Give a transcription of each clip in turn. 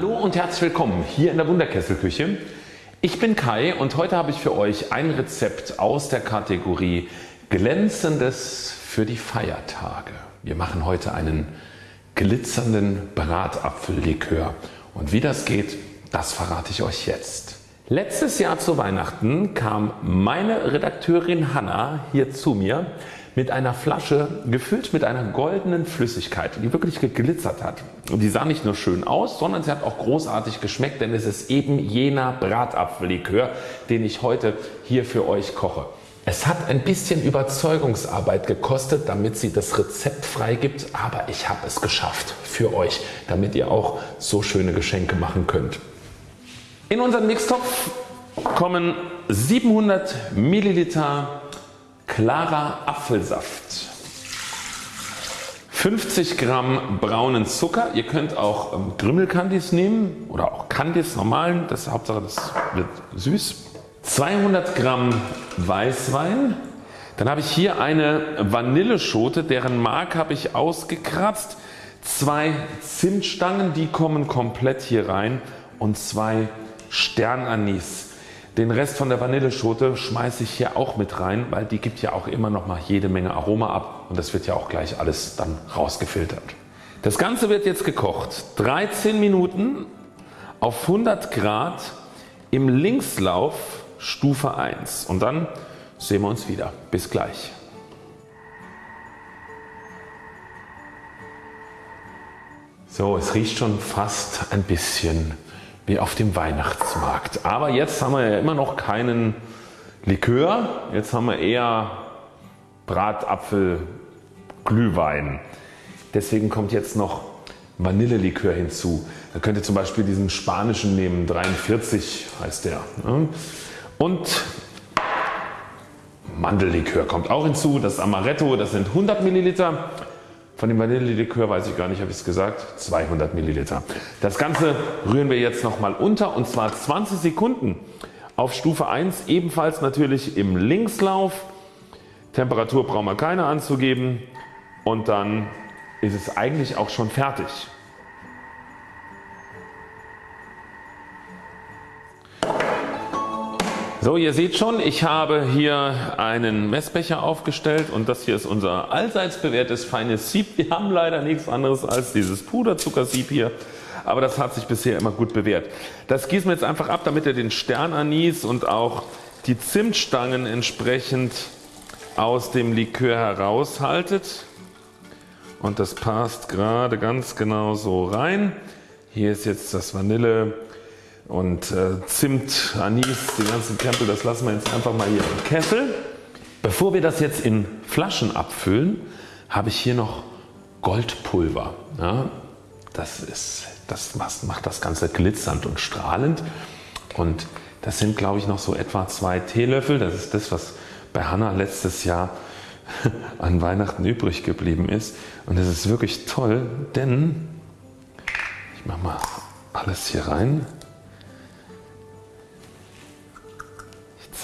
Hallo und herzlich willkommen hier in der Wunderkesselküche. Ich bin Kai und heute habe ich für euch ein Rezept aus der Kategorie Glänzendes für die Feiertage. Wir machen heute einen glitzernden Bratapfellikör und wie das geht, das verrate ich euch jetzt. Letztes Jahr zu Weihnachten kam meine Redakteurin Hanna hier zu mir mit einer Flasche gefüllt mit einer goldenen Flüssigkeit, die wirklich geglitzert hat. Und die sah nicht nur schön aus, sondern sie hat auch großartig geschmeckt, denn es ist eben jener Bratapfellikör, den ich heute hier für euch koche. Es hat ein bisschen Überzeugungsarbeit gekostet, damit sie das Rezept freigibt, aber ich habe es geschafft für euch, damit ihr auch so schöne Geschenke machen könnt. In unseren Mixtopf kommen 700 Milliliter klarer Apfelsaft, 50 Gramm braunen Zucker, ihr könnt auch ähm, Grümmelkandis nehmen oder auch Kandis normalen, das ist Hauptsache das wird süß. 200 Gramm Weißwein, dann habe ich hier eine Vanilleschote, deren Mark habe ich ausgekratzt, zwei Zimtstangen, die kommen komplett hier rein. Und zwei Sternanis. Den Rest von der Vanilleschote schmeiße ich hier auch mit rein, weil die gibt ja auch immer noch mal jede Menge Aroma ab und das wird ja auch gleich alles dann rausgefiltert. Das Ganze wird jetzt gekocht 13 Minuten auf 100 Grad im Linkslauf Stufe 1 und dann sehen wir uns wieder. Bis gleich. So, es riecht schon fast ein bisschen wie auf dem Weihnachtsmarkt. Aber jetzt haben wir ja immer noch keinen Likör, jetzt haben wir eher Bratapfel Glühwein. Deswegen kommt jetzt noch Vanillelikör hinzu. Da könnt ihr zum Beispiel diesen spanischen nehmen, 43 heißt der. Ne? Und Mandellikör kommt auch hinzu, das Amaretto, das sind 100 Milliliter. Von dem Vanillelikör weiß ich gar nicht, habe ich es gesagt, 200 Milliliter. Das Ganze rühren wir jetzt nochmal unter und zwar 20 Sekunden auf Stufe 1 ebenfalls natürlich im Linkslauf. Temperatur brauchen wir keine anzugeben und dann ist es eigentlich auch schon fertig. So ihr seht schon ich habe hier einen Messbecher aufgestellt und das hier ist unser allseits bewährtes feines Sieb. Wir haben leider nichts anderes als dieses Puderzuckersieb hier aber das hat sich bisher immer gut bewährt. Das gießen wir jetzt einfach ab damit ihr den Sternanis und auch die Zimtstangen entsprechend aus dem Likör heraushaltet und das passt gerade ganz genau so rein. Hier ist jetzt das Vanille und äh, Zimt, Anis, die ganzen Krempel, das lassen wir jetzt einfach mal hier im Kessel. Bevor wir das jetzt in Flaschen abfüllen, habe ich hier noch Goldpulver. Ja, das, ist, das macht das Ganze glitzernd und strahlend und das sind glaube ich noch so etwa zwei Teelöffel. Das ist das was bei Hanna letztes Jahr an Weihnachten übrig geblieben ist und das ist wirklich toll, denn ich mache mal alles hier rein.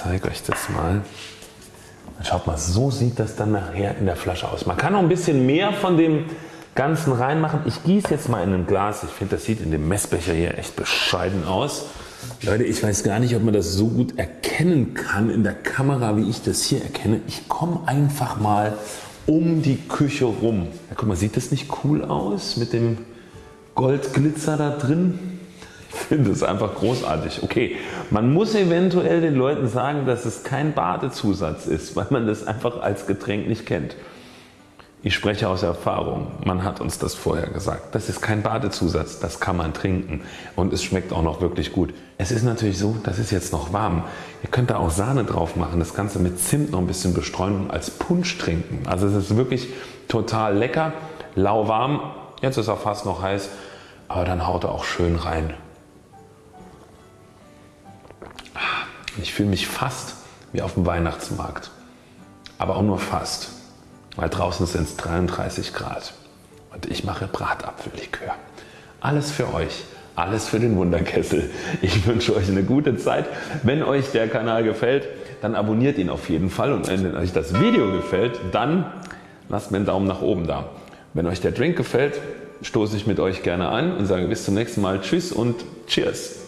Zeige euch das mal. Schaut mal, so sieht das dann nachher in der Flasche aus. Man kann noch ein bisschen mehr von dem Ganzen reinmachen. Ich gieße jetzt mal in ein Glas. Ich finde das sieht in dem Messbecher hier echt bescheiden aus. Leute ich weiß gar nicht ob man das so gut erkennen kann in der Kamera wie ich das hier erkenne. Ich komme einfach mal um die Küche rum. Ja, guck mal sieht das nicht cool aus mit dem Goldglitzer da drin? Finde es einfach großartig. Okay, man muss eventuell den Leuten sagen, dass es kein Badezusatz ist, weil man das einfach als Getränk nicht kennt. Ich spreche aus Erfahrung, man hat uns das vorher gesagt. Das ist kein Badezusatz, das kann man trinken und es schmeckt auch noch wirklich gut. Es ist natürlich so, das ist jetzt noch warm. Ihr könnt da auch Sahne drauf machen, das Ganze mit Zimt noch ein bisschen bestreuen und als Punsch trinken. Also es ist wirklich total lecker, lauwarm, jetzt ist er fast noch heiß, aber dann haut er auch schön rein. Ich fühle mich fast wie auf dem Weihnachtsmarkt. Aber auch nur fast, weil draußen sind es 33 Grad und ich mache Bratapfellikör. Alles für euch, alles für den Wunderkessel. Ich wünsche euch eine gute Zeit. Wenn euch der Kanal gefällt, dann abonniert ihn auf jeden Fall und wenn euch das Video gefällt, dann lasst mir einen Daumen nach oben da. Wenn euch der Drink gefällt, stoße ich mit euch gerne an und sage bis zum nächsten Mal Tschüss und Cheers.